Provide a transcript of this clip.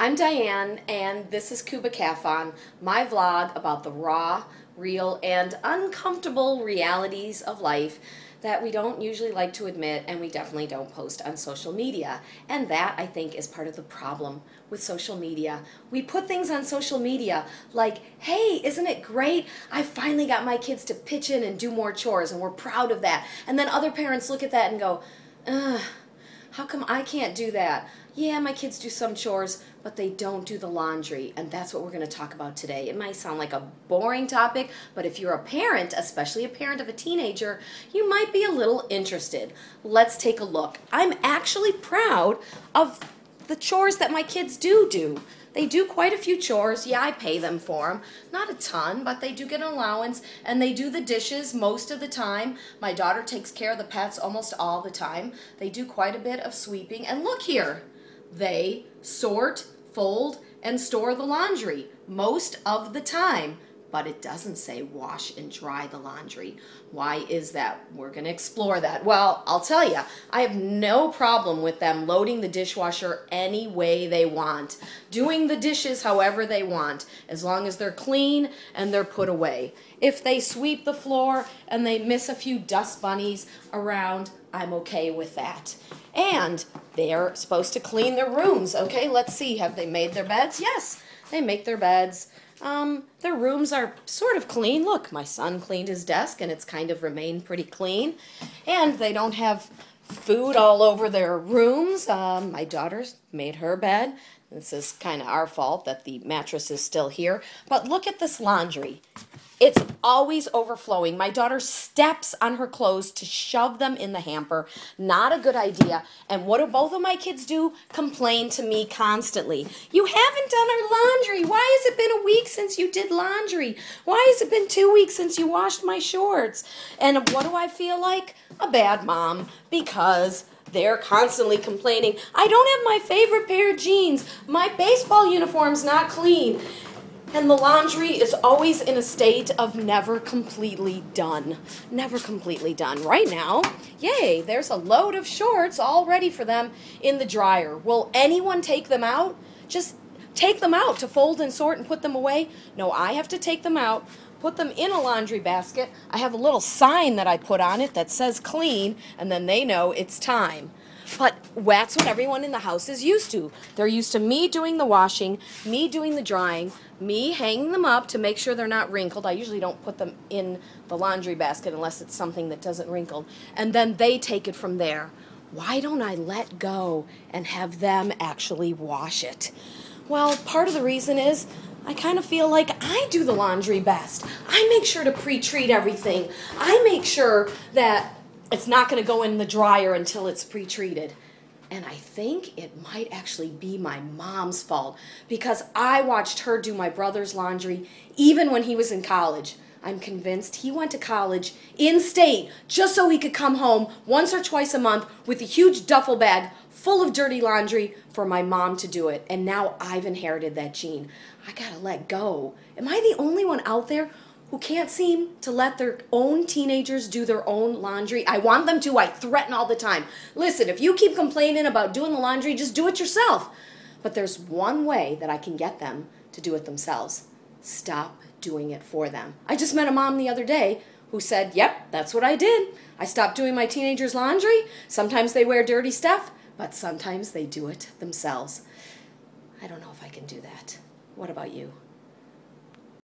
I'm Diane, and this is Cuba Cafon, my vlog about the raw, real, and uncomfortable realities of life that we don't usually like to admit and we definitely don't post on social media. And that, I think, is part of the problem with social media. We put things on social media like, hey, isn't it great? I finally got my kids to pitch in and do more chores and we're proud of that. And then other parents look at that and go, ugh, how come I can't do that? Yeah, my kids do some chores, but they don't do the laundry, and that's what we're going to talk about today. It might sound like a boring topic, but if you're a parent, especially a parent of a teenager, you might be a little interested. Let's take a look. I'm actually proud of the chores that my kids do do. They do quite a few chores. Yeah, I pay them for them. Not a ton, but they do get an allowance, and they do the dishes most of the time. My daughter takes care of the pets almost all the time. They do quite a bit of sweeping. And look here, they sort, fold, and store the laundry most of the time but it doesn't say wash and dry the laundry. Why is that? We're going to explore that. Well, I'll tell you, I have no problem with them loading the dishwasher any way they want, doing the dishes however they want, as long as they're clean and they're put away. If they sweep the floor and they miss a few dust bunnies around, I'm okay with that. And they're supposed to clean their rooms. Okay, let's see. Have they made their beds? Yes, they make their beds. Um, their rooms are sort of clean. Look, my son cleaned his desk and it's kind of remained pretty clean. And they don't have food all over their rooms. Um, my daughter's made her bed. This is kind of our fault that the mattress is still here. But look at this laundry. It's always overflowing. My daughter steps on her clothes to shove them in the hamper. Not a good idea. And what do both of my kids do? Complain to me constantly. You haven't done our laundry. Why has it been a week since you did laundry? Why has it been two weeks since you washed my shorts? And what do I feel like? A bad mom because they're constantly complaining. I don't have my favorite pair of jeans. My baseball uniform's not clean. And the laundry is always in a state of never completely done. Never completely done. Right now, yay, there's a load of shorts all ready for them in the dryer. Will anyone take them out? Just take them out to fold and sort and put them away? No, I have to take them out, put them in a laundry basket. I have a little sign that I put on it that says clean, and then they know it's time. But that's what everyone in the house is used to. They're used to me doing the washing, me doing the drying, me hanging them up to make sure they're not wrinkled. I usually don't put them in the laundry basket unless it's something that doesn't wrinkle. And then they take it from there. Why don't I let go and have them actually wash it? Well, part of the reason is I kind of feel like I do the laundry best. I make sure to pre-treat everything. I make sure that it's not going to go in the dryer until it's pre-treated. And I think it might actually be my mom's fault because I watched her do my brother's laundry even when he was in college. I'm convinced he went to college in state just so he could come home once or twice a month with a huge duffel bag full of dirty laundry for my mom to do it. And now I've inherited that gene. I gotta let go. Am I the only one out there who can't seem to let their own teenagers do their own laundry. I want them to. I threaten all the time. Listen, if you keep complaining about doing the laundry, just do it yourself. But there's one way that I can get them to do it themselves. Stop doing it for them. I just met a mom the other day who said, Yep, that's what I did. I stopped doing my teenagers' laundry. Sometimes they wear dirty stuff, but sometimes they do it themselves. I don't know if I can do that. What about you?